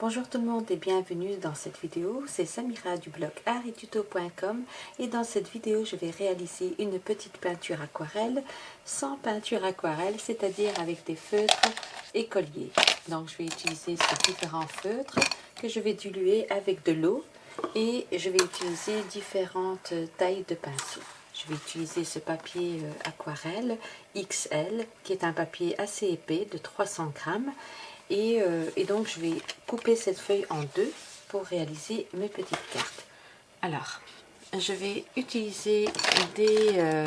Bonjour tout le monde et bienvenue dans cette vidéo, c'est Samira du blog arttuto.com et dans cette vidéo je vais réaliser une petite peinture aquarelle sans peinture aquarelle, c'est-à-dire avec des feutres écoliers. Donc je vais utiliser ces différents feutres que je vais diluer avec de l'eau et je vais utiliser différentes tailles de pinceau. Je vais utiliser ce papier euh, aquarelle XL qui est un papier assez épais de 300 grammes euh, et, donc, je vais couper cette feuille en deux pour réaliser mes petites cartes. Alors, je vais utiliser des, euh,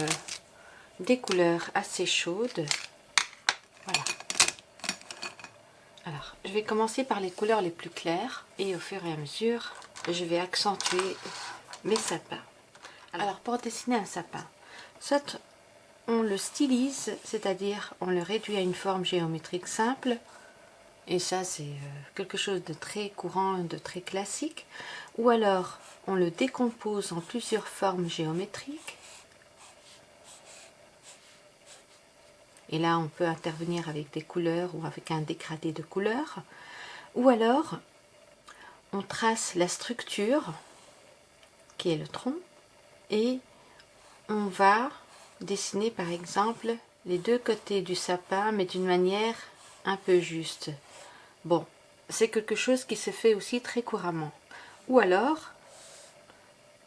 des couleurs assez chaudes. Voilà. Alors, je vais commencer par les couleurs les plus claires et au fur et à mesure, je vais accentuer mes sapins. Alors, pour dessiner un sapin, soit on le stylise, c'est-à-dire on le réduit à une forme géométrique simple, et ça c'est euh, quelque chose de très courant, de très classique, ou alors on le décompose en plusieurs formes géométriques, et là on peut intervenir avec des couleurs ou avec un dégradé de couleurs, ou alors on trace la structure, qui est le tronc, et on va dessiner par exemple les deux côtés du sapin, mais d'une manière un peu juste. Bon, c'est quelque chose qui se fait aussi très couramment. Ou alors,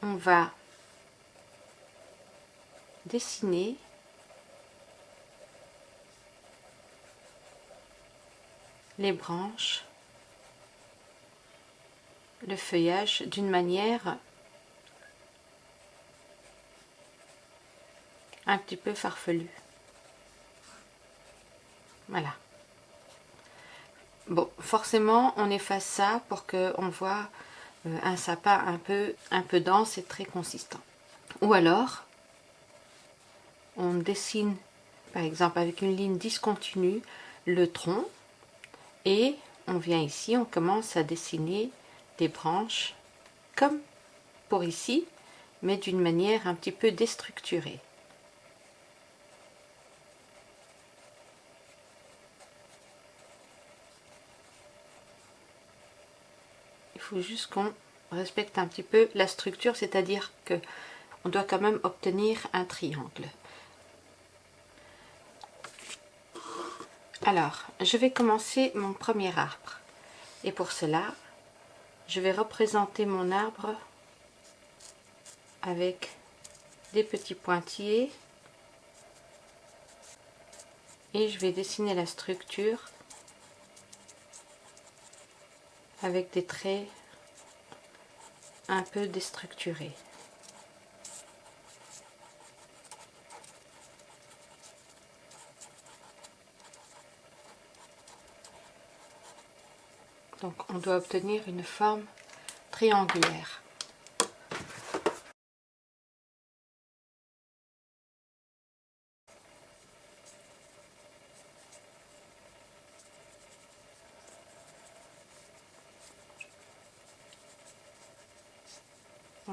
on va dessiner les branches, le feuillage d'une manière un petit peu farfelue. Voilà. Bon, forcément, on efface ça pour qu'on voit euh, un sapin un peu, un peu dense et très consistant. Ou alors, on dessine, par exemple, avec une ligne discontinue, le tronc. Et on vient ici, on commence à dessiner des branches comme pour ici, mais d'une manière un petit peu déstructurée. Juste qu'on respecte un petit peu la structure, c'est-à-dire que on doit quand même obtenir un triangle. Alors, je vais commencer mon premier arbre. Et pour cela, je vais représenter mon arbre avec des petits pointillés et je vais dessiner la structure avec des traits un peu déstructurés. Donc on doit obtenir une forme triangulaire.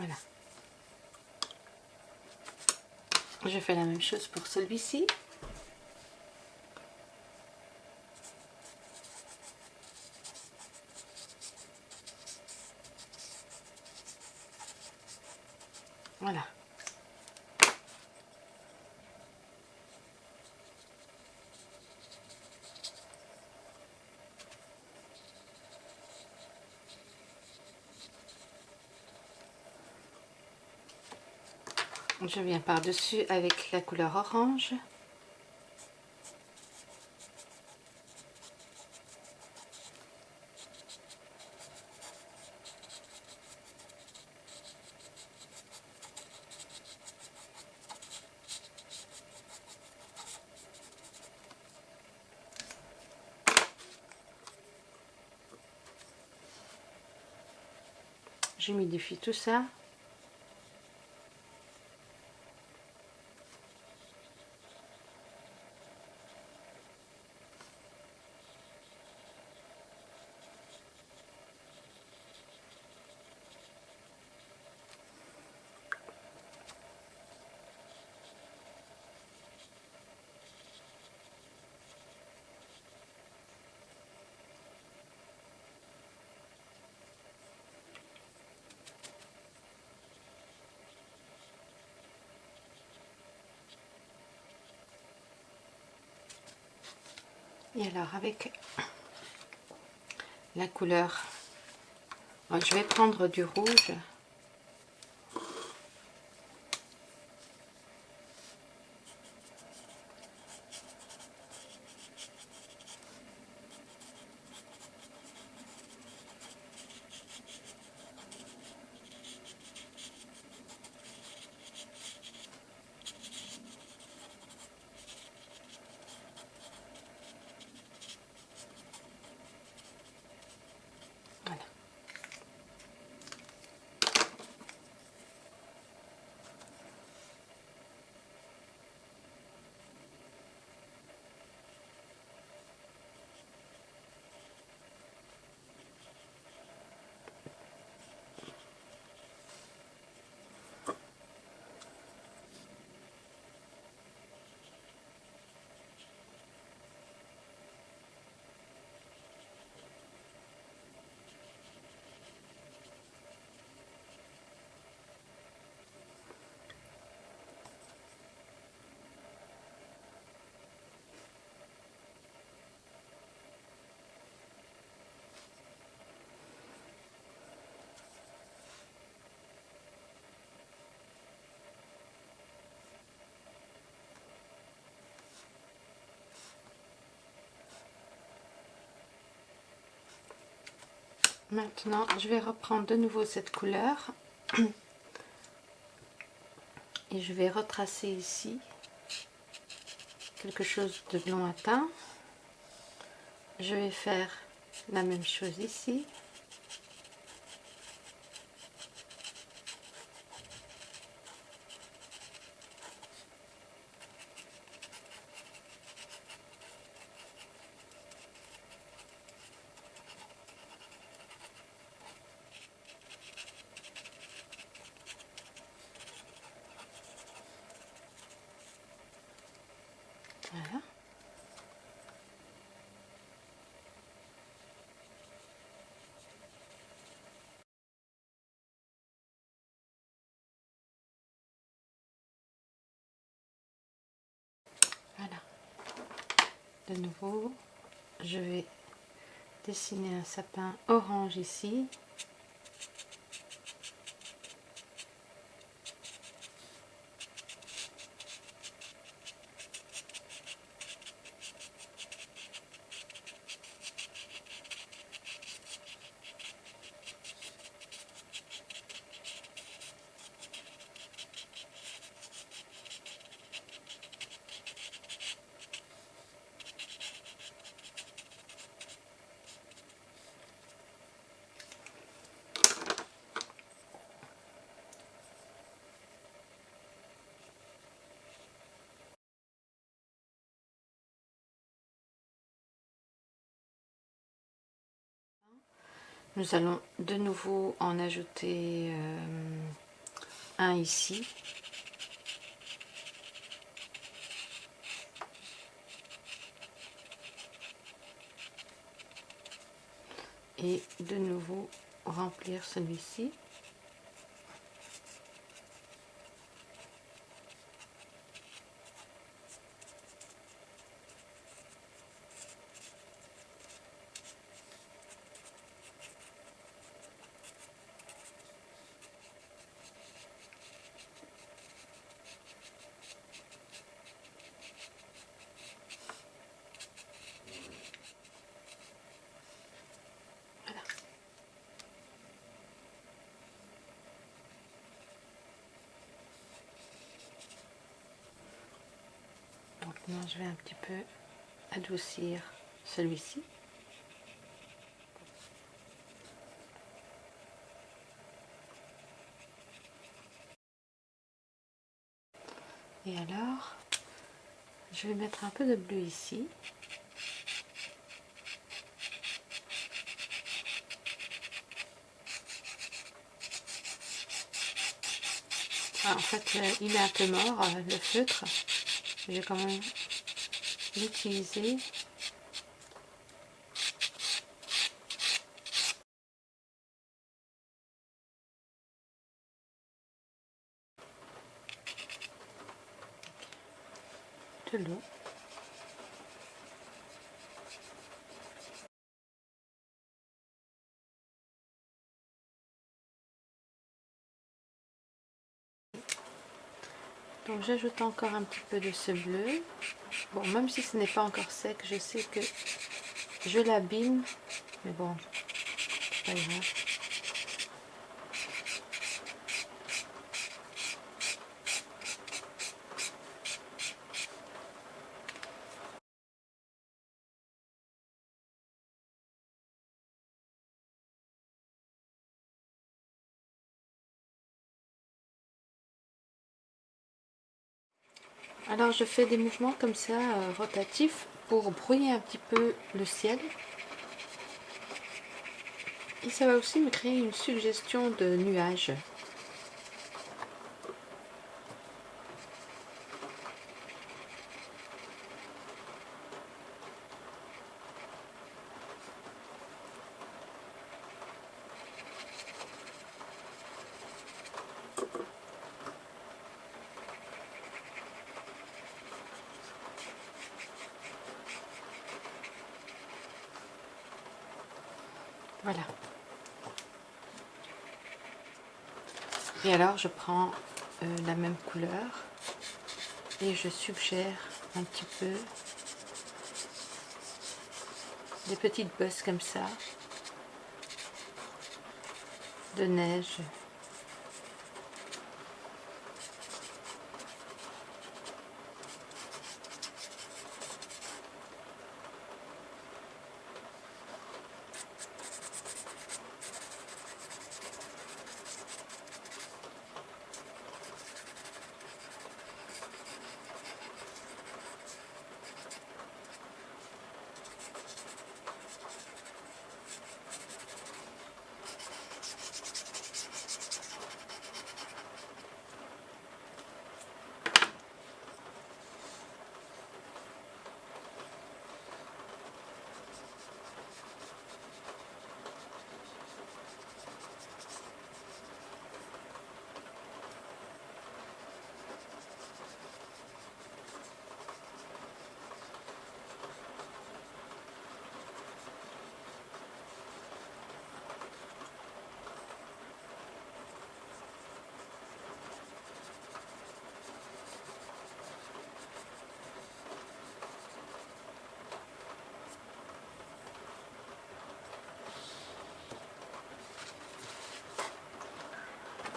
Voilà. Je fais la même chose pour celui-ci. Voilà. Je viens par-dessus avec la couleur orange. J'humidifie tout ça Et alors avec la couleur, je vais prendre du rouge. Maintenant, je vais reprendre de nouveau cette couleur et je vais retracer ici quelque chose de lointain. Je vais faire la même chose ici. Voilà. De nouveau, je vais dessiner un sapin orange ici. Nous allons de nouveau en ajouter euh, un ici. Et de nouveau remplir celui-ci. Maintenant, je vais un petit peu adoucir celui-ci. Et alors, je vais mettre un peu de bleu ici. En fait, euh, il est un peu mort, euh, le feutre je vais quand même l'utiliser. De l'eau Donc j'ajoute encore un petit peu de ce bleu. Bon, même si ce n'est pas encore sec, je sais que je l'abîme. Mais bon, pas grave. Alors je fais des mouvements comme ça, euh, rotatifs, pour brouiller un petit peu le ciel. Et ça va aussi me créer une suggestion de nuages. Voilà. Et alors je prends euh, la même couleur et je suggère un petit peu des petites bosses comme ça de neige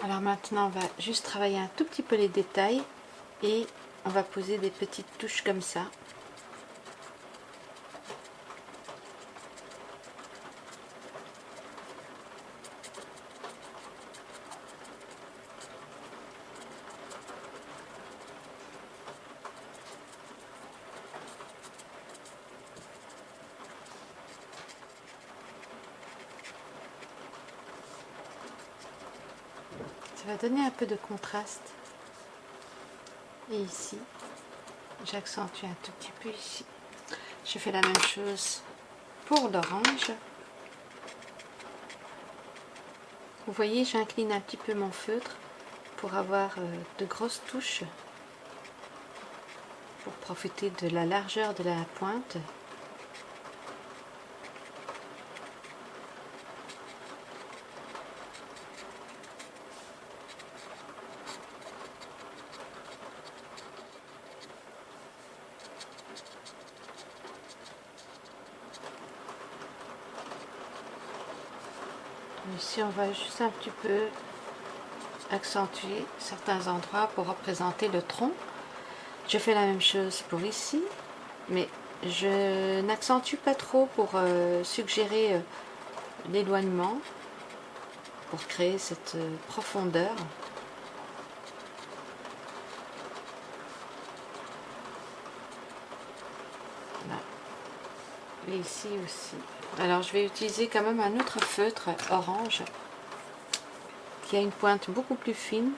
Alors maintenant, on va juste travailler un tout petit peu les détails et on va poser des petites touches comme ça. Donner un peu de contraste. Et ici j'accentue un tout petit peu ici. Je fais la même chose pour l'orange. Vous voyez j'incline un petit peu mon feutre pour avoir euh, de grosses touches pour profiter de la largeur de la pointe On va juste un petit peu accentuer certains endroits pour représenter le tronc. Je fais la même chose pour ici, mais je n'accentue pas trop pour euh, suggérer euh, l'éloignement, pour créer cette euh, profondeur. Et ici aussi. Alors je vais utiliser quand même un autre feutre orange qui a une pointe beaucoup plus fine.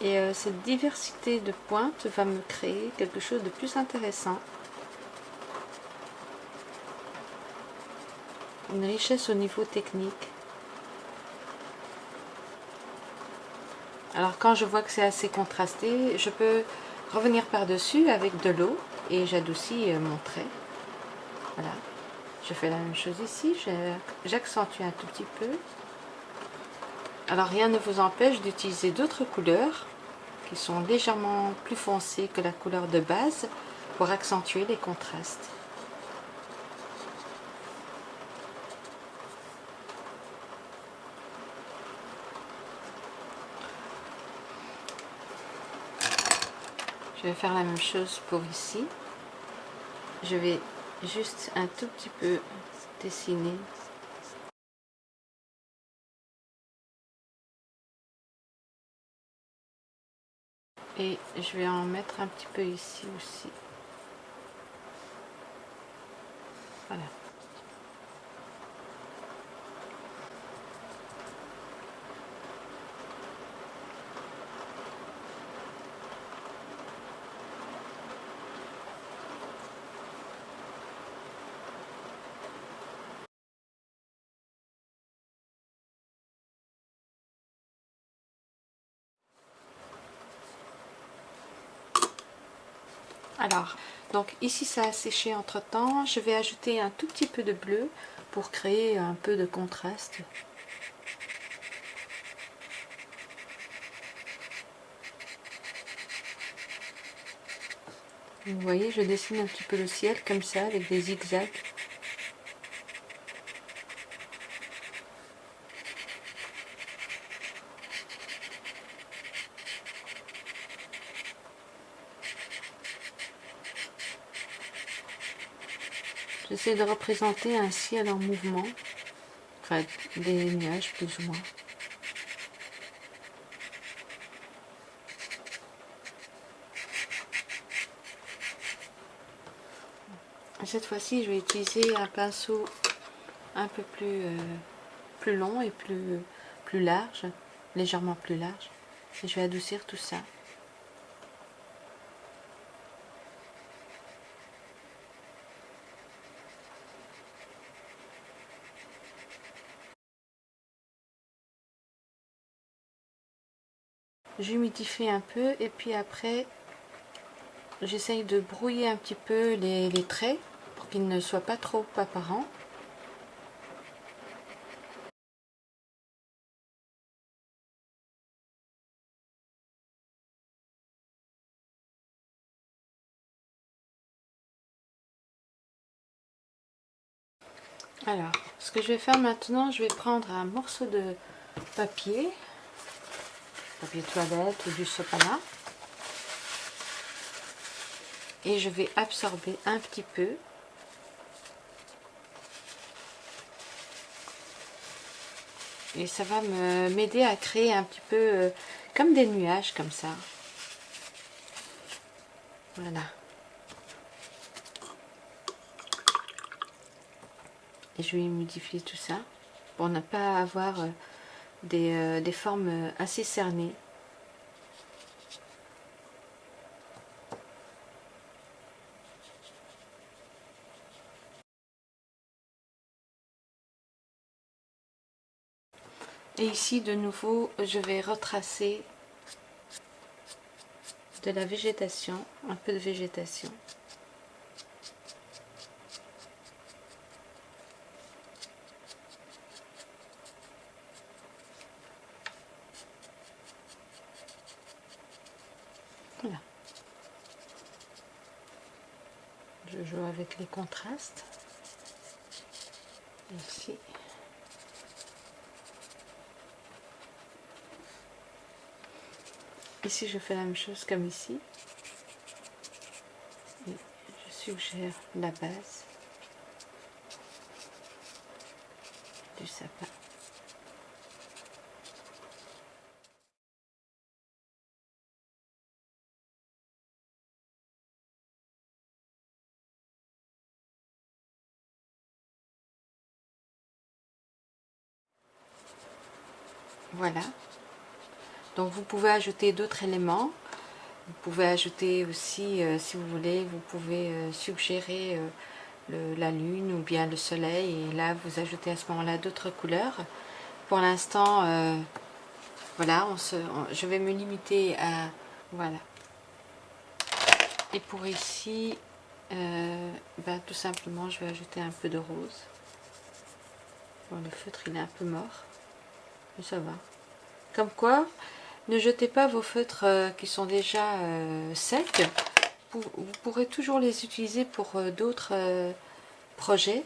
Et euh, cette diversité de pointes va me créer quelque chose de plus intéressant. Une richesse au niveau technique. Alors quand je vois que c'est assez contrasté, je peux revenir par-dessus avec de l'eau et j'adoucis euh, mon trait. Voilà. Je fais la même chose ici, j'accentue un tout petit peu. Alors rien ne vous empêche d'utiliser d'autres couleurs qui sont légèrement plus foncées que la couleur de base pour accentuer les contrastes. Je vais faire la même chose pour ici. Je vais juste un tout petit peu dessiner. Et je vais en mettre un petit peu ici aussi. Voilà. Alors, donc ici ça a séché entre temps. Je vais ajouter un tout petit peu de bleu pour créer un peu de contraste. Vous voyez, je dessine un petit peu le ciel comme ça avec des zigzags. J'essaie de représenter un ciel en mouvement, des nuages plus ou moins. Cette fois-ci, je vais utiliser un pinceau un peu plus, euh, plus long et plus large, légèrement plus large. Et je vais adoucir tout ça. J'humidifie un peu et puis après j'essaye de brouiller un petit peu les, traits pour qu'ils ne soient pas trop apparents. Alors, ce que je vais faire maintenant, je vais prendre un morceau de papier papier toilette ou du sopalin. Et je vais absorber un petit peu. Et ça va m'aider à créer un petit peu euh, comme des nuages comme ça. Voilà. Et je vais modifier tout ça pour ne pas avoir euh, euh, des, formes assez cernées. Et ici, de nouveau, je vais retracer de la végétation, un peu de végétation. Je joue les contrastes. Ici. Ici, je fais la même chose comme ici. je suggère la base du sapin. Voilà. Donc vous pouvez ajouter d'autres éléments. Vous pouvez ajouter aussi, euh, si vous voulez, vous pouvez euh, suggérer euh, la lune ou bien le soleil. Et là, vous ajoutez à ce moment-là d'autres couleurs. Pour l'instant, voilà, je vais me limiter à... Voilà. Et pour ici, ben, tout simplement je vais ajouter un peu de rose. Le feutre il est un peu mort, ça va. Comme quoi, ne jetez pas vos feutres euh, qui sont déjà euh, secs. Vous, pourrez toujours les utiliser pour d'autres projets.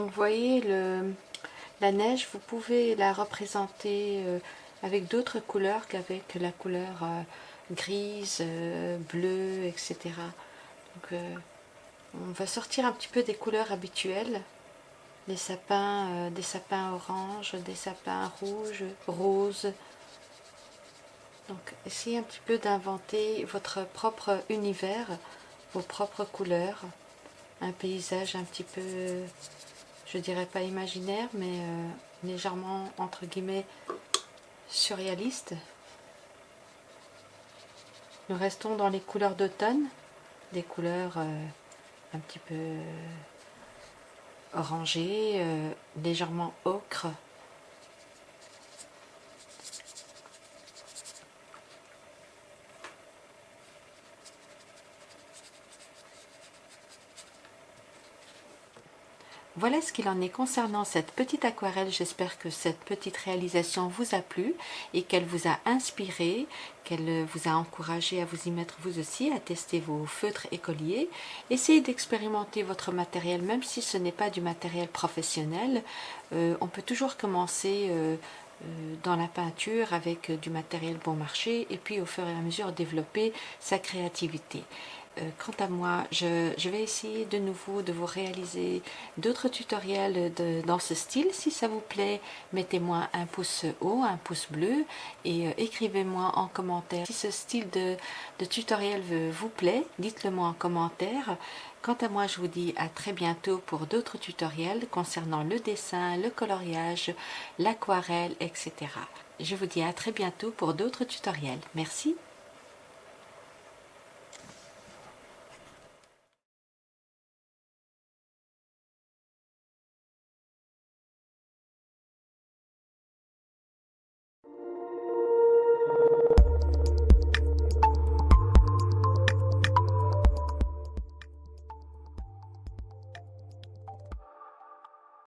Donc vous voyez le, la neige, vous pouvez la représenter euh, avec d'autres couleurs qu'avec la couleur euh, grise, euh, bleue, etc. Donc on va sortir un petit peu des couleurs habituelles. Les sapins, des sapins orange, des sapins rouges, roses. Donc essayez un petit peu d'inventer votre propre univers, vos propres couleurs. Un paysage un petit peu je dirais pas imaginaire, mais euh, légèrement, entre guillemets, surréaliste. Nous restons dans les couleurs d'automne, des couleurs euh, un petit peu orangées, euh, légèrement ocre, Voilà ce qu'il en est concernant cette petite aquarelle. J'espère que cette petite réalisation vous a plu et qu'elle vous a inspiré, qu'elle vous a encouragé à vous y mettre vous aussi, à tester vos feutres écoliers. Essayez d'expérimenter votre matériel, même si ce n'est pas du matériel professionnel. Euh, on peut toujours commencer euh, euh, dans la peinture avec du matériel bon marché et puis au fur et à mesure développer sa créativité. Euh, quant à moi, je, vais essayer de nouveau de vous réaliser d'autres tutoriels dans ce style. Si ça vous plaît, mettez-moi un pouce haut, un pouce bleu et euh, écrivez-moi en commentaire. Si ce style de, de tutoriel vous plaît, dites-le moi en commentaire. Quant à moi, je vous dis à très bientôt pour d'autres tutoriels concernant le dessin, le coloriage, l'aquarelle, etc. Je vous dis à très bientôt pour d'autres tutoriels. Merci.